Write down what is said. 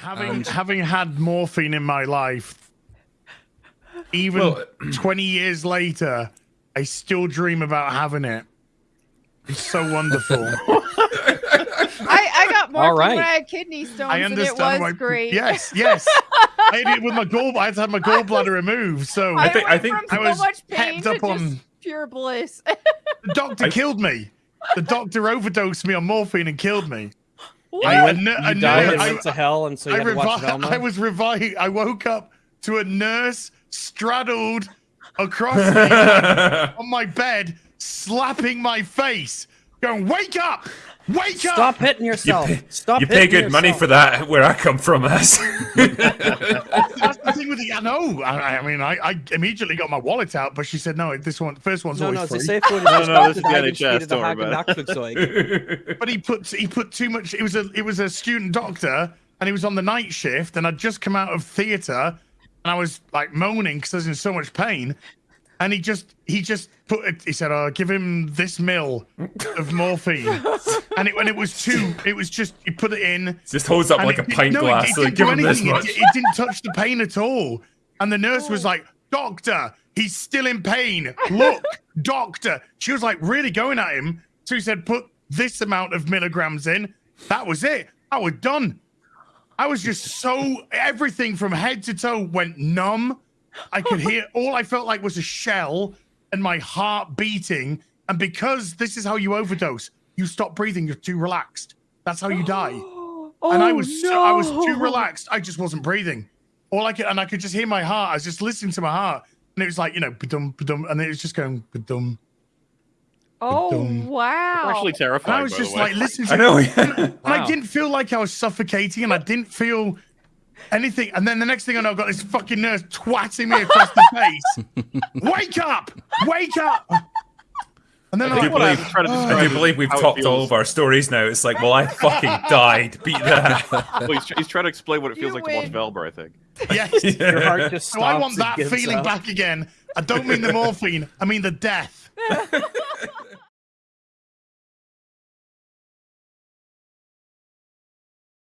Having And- having had morphine in my life, even Well- 20 years later, I still dream about having it. It's so wonderful. I, I got more All when. I had kidney stones, I and it understand was why. great. Yes, yes. I had it with my gall. I had to have my gallbladder removed. So I, think- went I think from I so was much pain pepped to up on- pure bliss. the doctor I- killed me. The doctor overdosed me on morphine and killed me. What? I, a ner- You a died ner- and I- went to hell, and so you I, had to watch revi- Velma. I was revived. I woke up to a nurse straddled across me on my bed, slapping my face, going, "Wake up! Wake Stop up!" hitting yourself. Stop you pay hitting good money for that where I come from, as. That's the thing with the. I know. I, I mean, I, I immediately got my wallet out, but she said, "No, this one, first one's No, always no, it's free." a safe one. No, no, this is the NHS, don't worry but he put he put too much. It was a it was a student doctor, and he was on the night shift, and I'd just come out of theatre, and I was like moaning because I was in so much pain, and he just he just put it. He said, "Oh, give him this mill of morphine," and it when it was two, it was just he put it in. Just holds up like a it did- pint no, glass. It, so didn't give do him this much. It, it didn't touch the pain at all. And the nurse was oh. like, "Doctor, he's still in pain. Look, doctor." She was like really going at him. So he said, "Put this amount of milligrams in." That was it. I was done. I was just so everything from head to toe went numb. I could hear all I felt like was a shell and my heart beating. And because this is how you overdose, you stop breathing. You're too relaxed. That's how you die and I Oh, was so, I was too relaxed. I just wasn't breathing. All I could, and I could just hear my heart. I was just listening to my heart, and it was like you know, ba-dum, ba-dum, and it was just going ba-dum. Oh Dum. wow! Actually And terrifying. I was by just the way. like listening. To I know. and I didn't feel like I was suffocating, and I didn't feel anything. And then the next thing I know, I've got this fucking nurse twatting me across the face. Wake up! Wake up! And then I I'm do like, believe, trying to I do believe we've how topped all of our stories now. It's like, well, I fucking died. Beat that. Well, he's, he's trying to explain what it feels You like to watch. Velma, I think. yes. Your heart just So I want that feeling up. back again. I don't mean the morphine. I mean the death.